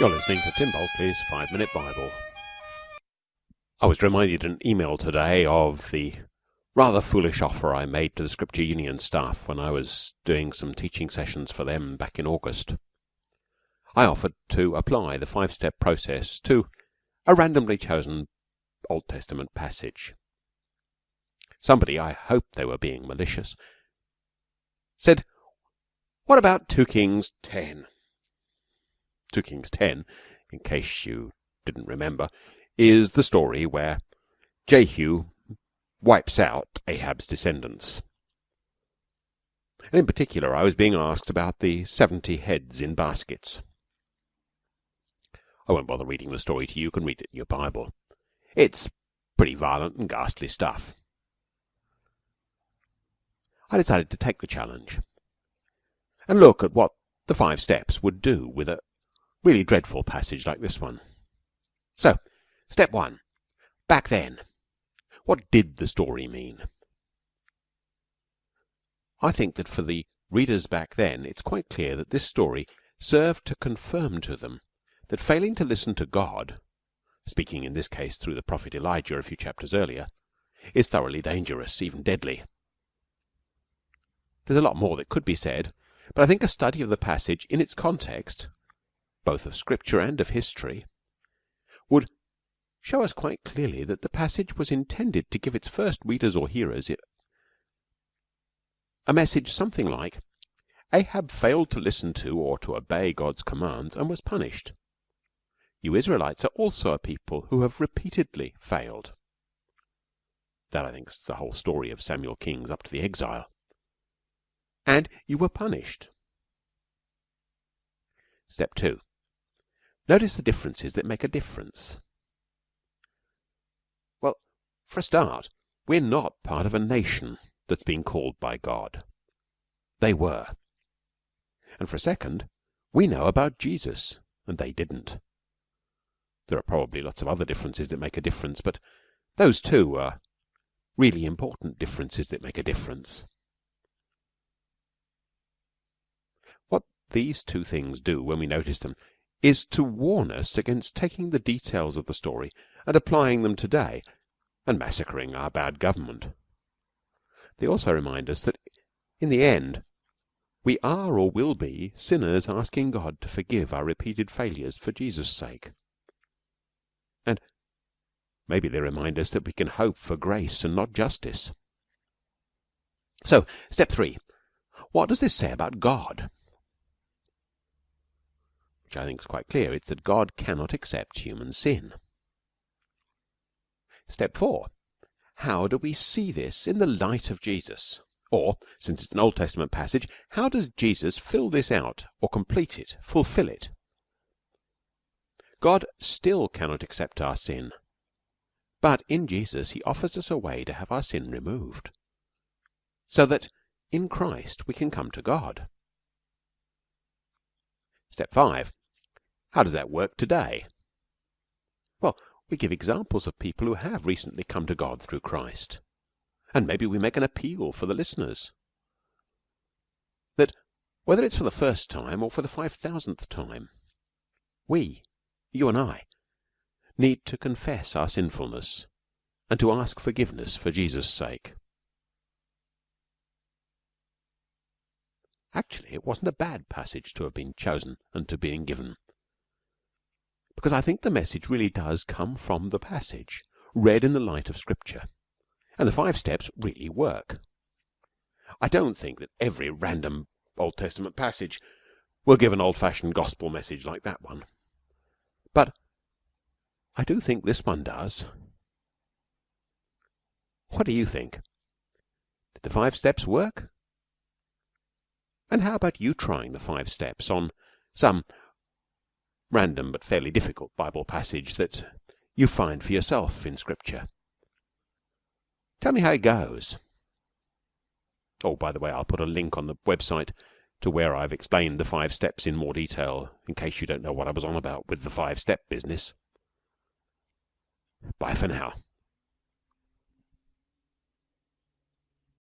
You're listening to Tim Bulkeley's 5 Minute Bible. I was reminded in an email today of the rather foolish offer I made to the Scripture Union staff when I was doing some teaching sessions for them back in August. I offered to apply the five step process to a randomly chosen Old Testament passage. Somebody, I hope they were being malicious, said, What about 2 Kings 10? 2 Kings 10, in case you didn't remember, is the story where Jehu wipes out Ahab's descendants. And in particular, I was being asked about the 70 heads in baskets. I won't bother reading the story to you. You can read it in your Bible. It's pretty violent and ghastly stuff. I decided to take the challenge and look at what the five steps would do with a really dreadful passage like this one. So, step one. Back then. What did the story mean? I think that for the readers back then, it's quite clear that this story served to confirm to them that failing to listen to God, speaking in this case through the prophet Elijah a few chapters earlier, is thoroughly dangerous, even deadly. There's a lot more that could be said, but I think a study of the passage in its context both of Scripture and of history, would show us quite clearly that the passage was intended to give its first readers or hearers a message something like Ahab failed to listen to or to obey God's commands and was punished. You Israelites are also a people who have repeatedly failed. That, I think, is the whole story of Samuel Kings up to the exile. And you were punished. Step 2. Notice the differences that make a difference. Well, for a start, we're not part of a nation that's been called by God. They were. And for a second, we know about Jesus, and they didn't. There are probably lots of other differences that make a difference, but those two are really important differences that make a difference. What these two things do when we notice them is to warn us against taking the details of the story and applying them today and massacring our bad government. They also remind us that in the end we are or will be sinners asking God to forgive our repeated failures for Jesus' sake. And maybe they remind us that we can hope for grace and not justice. So, step three. What does this say about God? Which I think is quite clear, it's that God cannot accept human sin. Step four. How do we see this in the light of Jesus? Or, since it's an Old Testament passage, how does Jesus fill this out or complete it, fulfill it? God still cannot accept our sin, but in Jesus he offers us a way to have our sin removed, so that in Christ we can come to God. Step 5. How does that work today? Well, we give examples of people who have recently come to God through Christ. And maybe we make an appeal for the listeners. That whether it's for the first time or for the five thousandth time, we, you and I, need to confess our sinfulness and to ask forgiveness for Jesus' sake. Actually, it wasn't a bad passage to have been chosen and to being given because I think the message really does come from the passage, read in the light of Scripture. And the five steps really work. I don't think that every random Old Testament passage will give an old fashioned gospel message like that one. But I do think this one does. What do you think? Did the five steps work? And how about you trying the five steps on some random but fairly difficult Bible passage that you find for yourself in Scripture. Tell me how it goes. Oh, by the way, I'll put a link on the website to where I've explained the five steps in more detail in case you don't know what I was on about with the five step business. Bye for now.